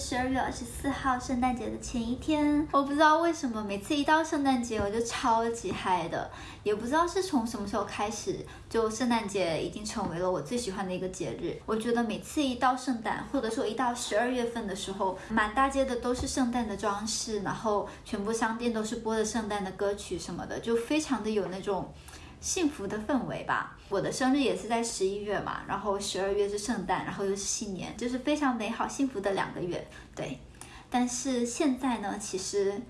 十二月二十四号，圣诞节的前一天。我不知道为什么，每次一到圣诞节我就超级嗨的，也不知道是从什么时候开始，就圣诞节已经成为了我最喜欢的一个节日。我觉得每次一到圣诞，或者说一到十二月份的时候，满大街的都是圣诞的装饰，然后全部商店都是播的圣诞的歌曲什么的，就非常的有那种。幸福的氛围吧。我的生日也是在十一月嘛，然后十二月是圣诞，然后又是新年，就是非常美好幸福的两个月。对，但是现在呢，其实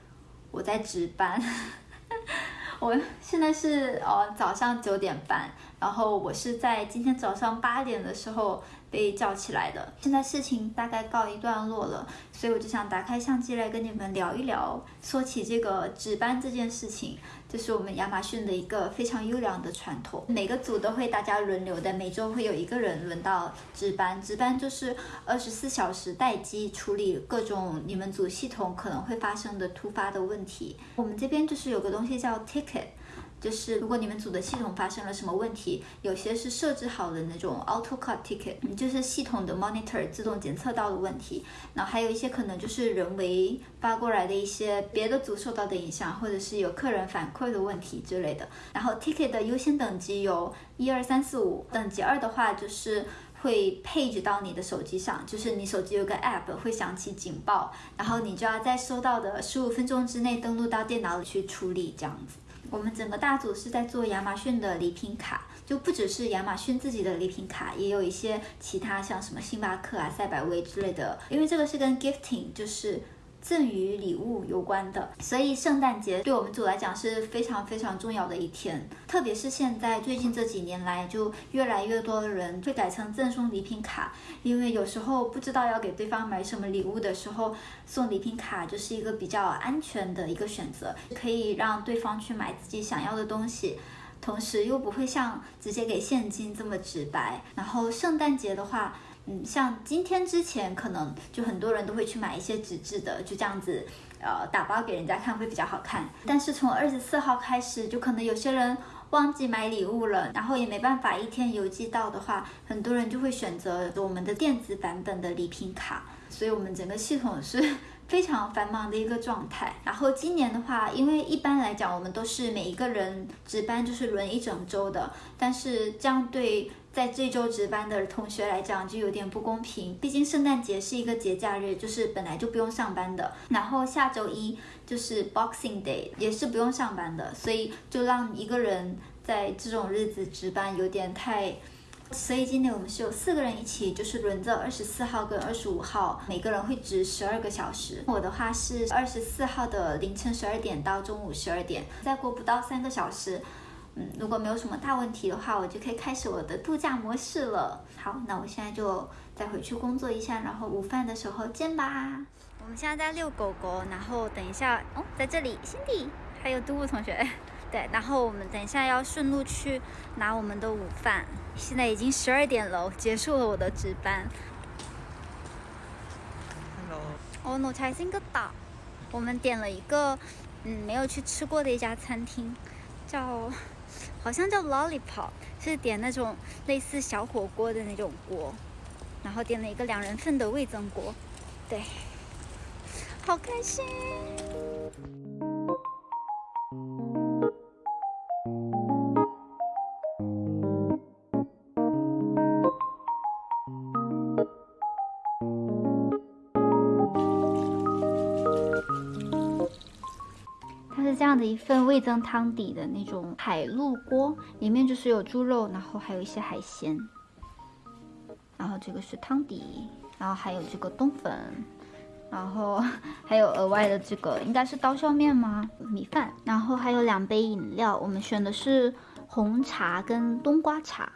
我在值班。我现在是呃早上九点半，然后我是在今天早上八点的时候。被叫起来的，现在事情大概告一段落了，所以我就想打开相机来跟你们聊一聊。说起这个值班这件事情，这是我们亚马逊的一个非常优良的传统，每个组都会大家轮流的，每周会有一个人轮到值班。值班就是二十四小时待机，处理各种你们组系统可能会发生的突发的问题。我们这边就是有个东西叫 ticket。就是如果你们组的系统发生了什么问题，有些是设置好的那种 auto cut ticket，就是系统的 monitor 自动检测到的问题。然后还有一些可能就是人为发过来的一些别的组受到的影响，或者是有客人反馈的问题之类的。然后 ticket 的优先等级有一二三四五，等级二的话就是会配置到你的手机上，就是你手机有个 app 会响起警报，然后你就要在收到的十五分钟之内登录到电脑里去处理这样子。我们整个大组是在做亚马逊的礼品卡，就不只是亚马逊自己的礼品卡，也有一些其他像什么星巴克啊、赛百味之类的，因为这个是跟 gifting 就是。赠与礼物有关的，所以圣诞节对我们组来讲是非常非常重要的一天。特别是现在最近这几年来，就越来越多的人会改成赠送礼品卡，因为有时候不知道要给对方买什么礼物的时候，送礼品卡就是一个比较安全的一个选择，可以让对方去买自己想要的东西，同时又不会像直接给现金这么直白。然后圣诞节的话。嗯，像今天之前，可能就很多人都会去买一些纸质的，就这样子，呃，打包给人家看会比较好看。但是从二十四号开始，就可能有些人忘记买礼物了，然后也没办法一天邮寄到的话，很多人就会选择我们的电子版本的礼品卡。所以，我们整个系统是非常繁忙的一个状态。然后今年的话，因为一般来讲，我们都是每一个人值班就是轮一整周的，但是这样对。在这周值班的同学来讲就有点不公平，毕竟圣诞节是一个节假日，就是本来就不用上班的。然后下周一就是 Boxing Day，也是不用上班的，所以就让一个人在这种日子值班有点太。所以今天我们是有四个人一起，就是轮着二十四号跟二十五号，每个人会值十二个小时。我的话是二十四号的凌晨十二点到中午十二点，再过不到三个小时。嗯，如果没有什么大问题的话，我就可以开始我的度假模式了。好，那我现在就再回去工作一下，然后午饭的时候见吧。我们现在在遛狗狗，然后等一下哦，在这里辛迪还有杜布同学，对，然后我们等一下要顺路去拿我们的午饭。现在已经十二点了，结束了我的值班。Hello。哦，我才新个岛。我们点了一个嗯没有去吃过的一家餐厅，叫。好像叫 Lollipop，是点那种类似小火锅的那种锅，然后点了一个两人份的味增锅，对，好开心。这样的一份味增汤底的那种海陆锅，里面就是有猪肉，然后还有一些海鲜，然后这个是汤底，然后还有这个冬粉，然后还有额外的这个应该是刀削面吗？米饭，然后还有两杯饮料，我们选的是红茶跟冬瓜茶。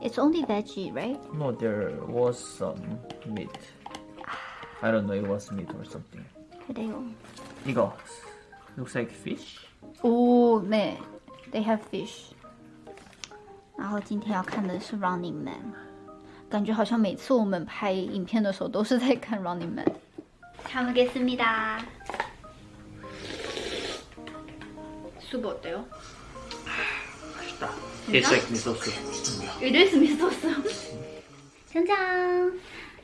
It's only veggie, right? No, there was some meat. I don't know, it was meat or something. 그래요. 이거 looks like fish. 哦，네, they have fish. 然后今天要看的是 Running Man，感觉好像每次我们拍影片的时候都是在看 Running Man。잘 먹겠습니다. 수프 어때요? 맛있다. Tastes like miso soup. It is miso soup. 짠짠.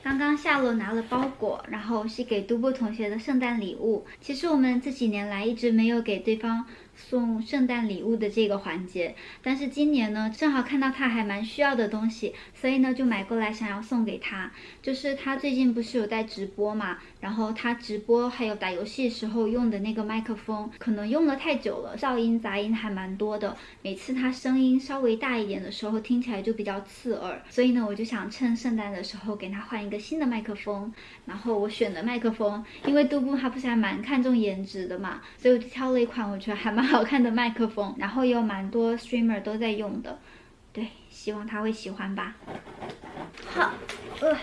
刚刚下楼拿了包裹，然后是给都布同学的圣诞礼物。其实我们这几年来一直没有给对方送圣诞礼物的这个环节，但是今年呢，正好看到他还蛮需要的东西，所以呢就买过来想要送给他。就是他最近不是有在直播嘛，然后他直播还有打游戏时候用的那个麦克风，可能用了太久了，噪音杂音还蛮多的。每次他声音稍微大一点的时候，听起来就比较刺耳。所以呢，我就想趁圣诞的时候给他换一个新的麦克风。然后我选的麦克风，因为杜布他不是还蛮看重颜值的嘛，所以我就挑了一款我觉得还蛮好看的麦克风，然后有蛮多 streamer 都在用的。对，希望他会喜欢吧。好，呃，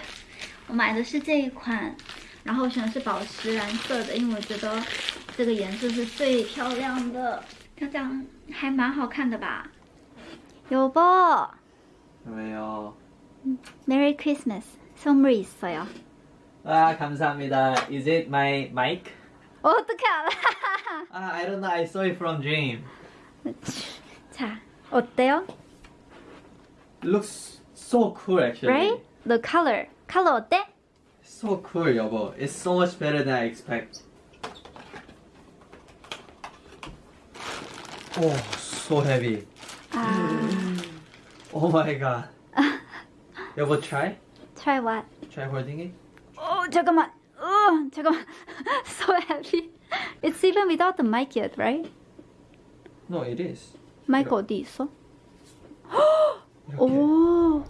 我买的是这一款，然后选的是宝石蓝色的，因为我觉得这个颜色是最漂亮的。这样还蛮好看的吧？有不？ 왜요? Merry Christmas. 선물이 있어요. 아 감사합니다. Is it my mic? 어떻게 알아? 아 I don't know. I saw it from dream. 자, 어때요? Looks so cool actually. Right? The color. color 어때? So cool, 여보. It's so much better than I expect. Oh, so heavy. 아, Oh my god. 여보, try? try what? Try holding it? 어, 잠깐만. 어, 잠깐만. so heavy. It's even without the mic yet, right? No, it is. 마이크 이거- 어디 있어? 이렇게. 오.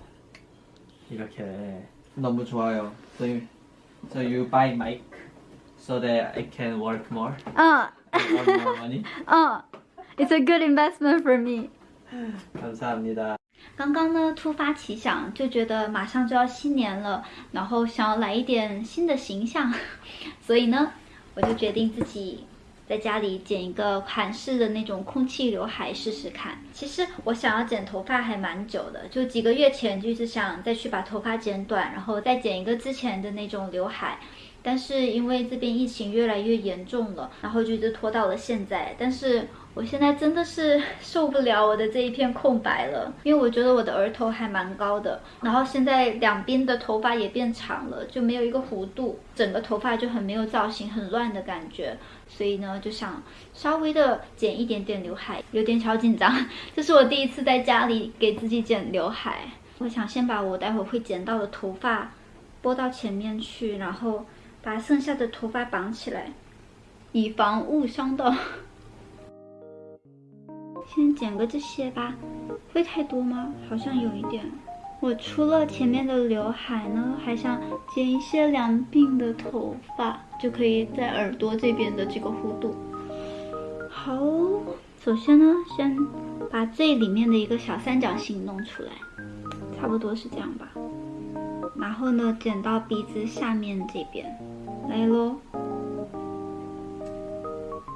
이렇게. 너무 좋아요. So you, so you buy mic so that I can work more 어, and earn more money. 어. It's a good investment for me. 감사합니다. 刚刚呢，突发奇想，就觉得马上就要新年了，然后想要来一点新的形象，所以呢，我就决定自己在家里剪一个韩式的那种空气刘海试试看。其实我想要剪头发还蛮久的，就几个月前就是想再去把头发剪短，然后再剪一个之前的那种刘海。但是因为这边疫情越来越严重了，然后就一直拖到了现在。但是我现在真的是 受不了我的这一片空白了，因为我觉得我的额头还蛮高的，然后现在两边的头发也变长了，就没有一个弧度，整个头发就很没有造型，很乱的感觉。所以呢，就想稍微的剪一点点刘海，有点小紧张。这是我第一次在家里给自己剪刘海，我想先把我待会会剪到的头发拨到前面去，然后把剩下的头发绑起来，以防误伤到。先剪个这些吧，会太多吗？好像有一点。我除了前面的刘海呢，还想剪一些两鬓的头发，就可以在耳朵这边的这个弧度。好，首先呢，先把最里面的一个小三角形弄出来，差不多是这样吧。然后呢，剪到鼻子下面这边，来喽。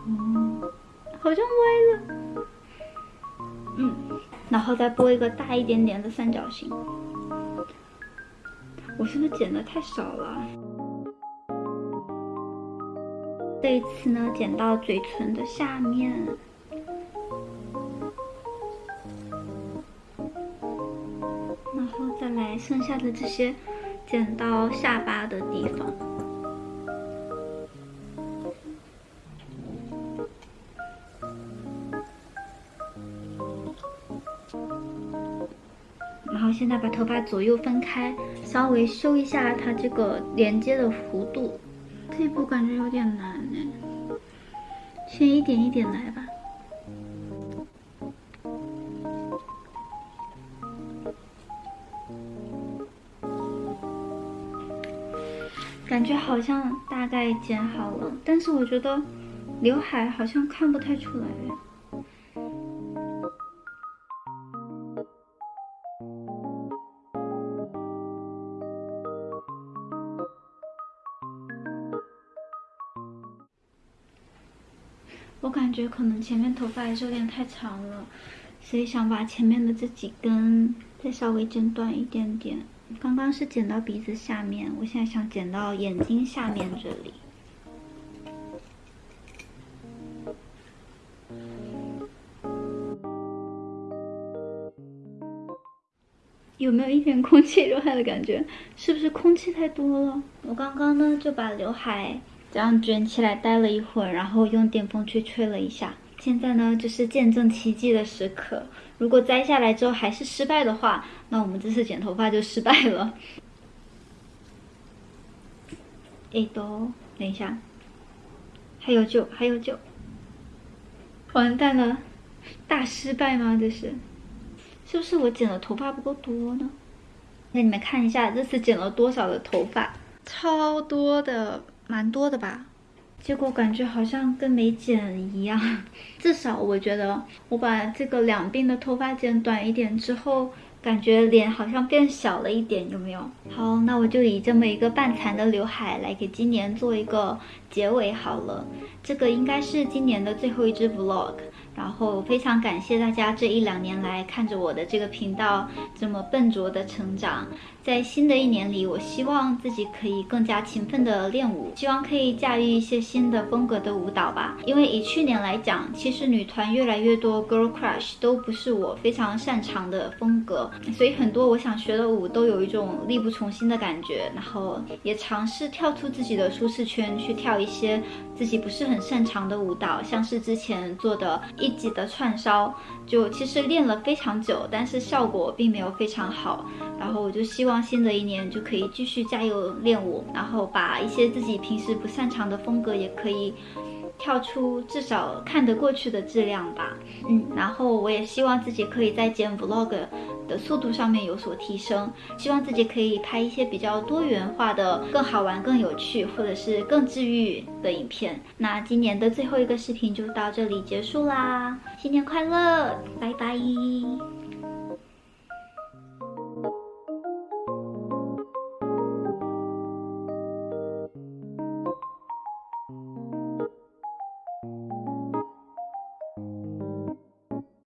嗯，好像歪了。嗯，然后再拨一个大一点点的三角形。我是不是剪的太少了？这一次呢，剪到嘴唇的下面。然后再来剩下的这些，剪到下巴的地方。然后现在把头发左右分开，稍微修一下它这个连接的弧度。这一步感觉有点难哎，先一点一点来吧。感觉好像大概剪好了，但是我觉得刘海好像看不太出来我感觉可能前面头发还是有点太长了，所以想把前面的这几根再稍微剪短一点点。刚刚是剪到鼻子下面，我现在想剪到眼睛下面这里。有没有一点空气 刘海的感觉？是不是空气太多了？我刚刚呢就把刘海这样卷起来待了一会儿，然后用电风吹吹了一下。现在呢就是见证奇迹的时刻。如果摘下来之后还是失败的话，那我们这次剪头发就失败了。哎，都等一下，还有救，还有救！完蛋了，大失败吗？这是。是不是我剪的头发不够多呢？那你们看一下这次剪了多少的头发，超多的，蛮多的吧？结果感觉好像跟没剪一样。至少我觉得我把这个两鬓的头发剪短一点之后，感觉脸好像变小了一点，有没有？好，那我就以这么一个半残的刘海来给今年做一个结尾好了。这个应该是今年的最后一支 vlog。然后非常感谢大家这一两年来看着我的这个频道这么笨拙的成长。在新的一年里，我希望自己可以更加勤奋的练舞，希望可以驾驭一些新的风格的舞蹈吧。因为以去年来讲，其实女团越来越多，Girl Crush 都不是我非常擅长的风格，所以很多我想学的舞都有一种力不从心的感觉。然后也尝试跳出自己的舒适圈，去跳一些自己不是很擅长的舞蹈，像是之前做的一级的串烧，就其实练了非常久，但是效果并没有非常好。然后我就希望望。新的一年就可以继续加油练舞，然后把一些自己平时不擅长的风格也可以跳出，至少看得过去的质量吧。嗯，然后我也希望自己可以在剪 vlog 的速度上面有所提升，希望自己可以拍一些比较多元化的、更好玩、更有趣，或者是更治愈的影片。那今年的最后一个视频就到这里结束啦，新年快乐，拜拜。